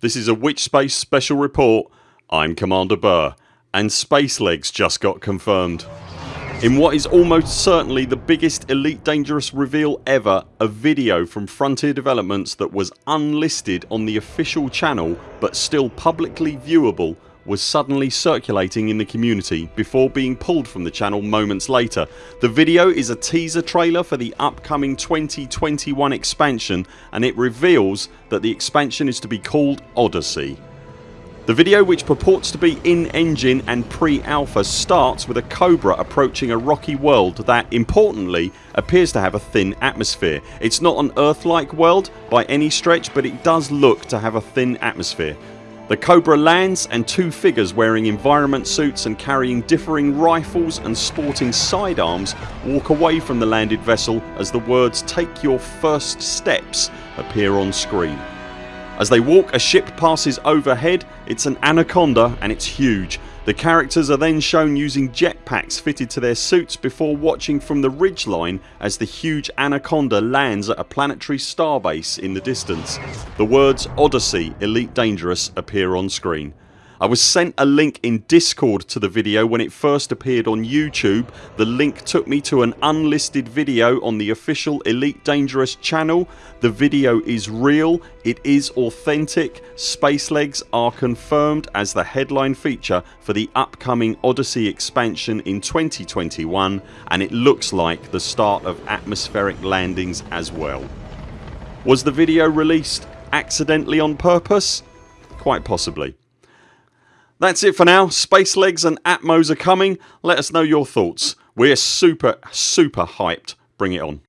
This is a Witchspace special report. I'm Commander Burr and Spacelegs just got confirmed. In what is almost certainly the biggest Elite Dangerous reveal ever a video from Frontier Developments that was unlisted on the official channel but still publicly viewable was suddenly circulating in the community before being pulled from the channel moments later. The video is a teaser trailer for the upcoming 2021 expansion and it reveals that the expansion is to be called Odyssey. The video which purports to be in-engine and pre-alpha starts with a Cobra approaching a rocky world that, importantly, appears to have a thin atmosphere. It's not an Earth-like world by any stretch but it does look to have a thin atmosphere. The Cobra lands and two figures wearing environment suits and carrying differing rifles and sporting sidearms walk away from the landed vessel as the words take your first steps appear on screen. As they walk a ship passes overhead. It's an Anaconda and it's huge. The characters are then shown using jetpacks fitted to their suits before watching from the ridgeline as the huge Anaconda lands at a planetary starbase in the distance. The words Odyssey Elite Dangerous appear on screen. I was sent a link in discord to the video when it first appeared on YouTube. The link took me to an unlisted video on the official Elite Dangerous channel. The video is real, it is authentic, space legs are confirmed as the headline feature for the upcoming Odyssey expansion in 2021 and it looks like the start of atmospheric landings as well. Was the video released accidentally on purpose? Quite possibly. That's it for now. Spacelegs and Atmos are coming. Let us know your thoughts. We're super super hyped. Bring it on.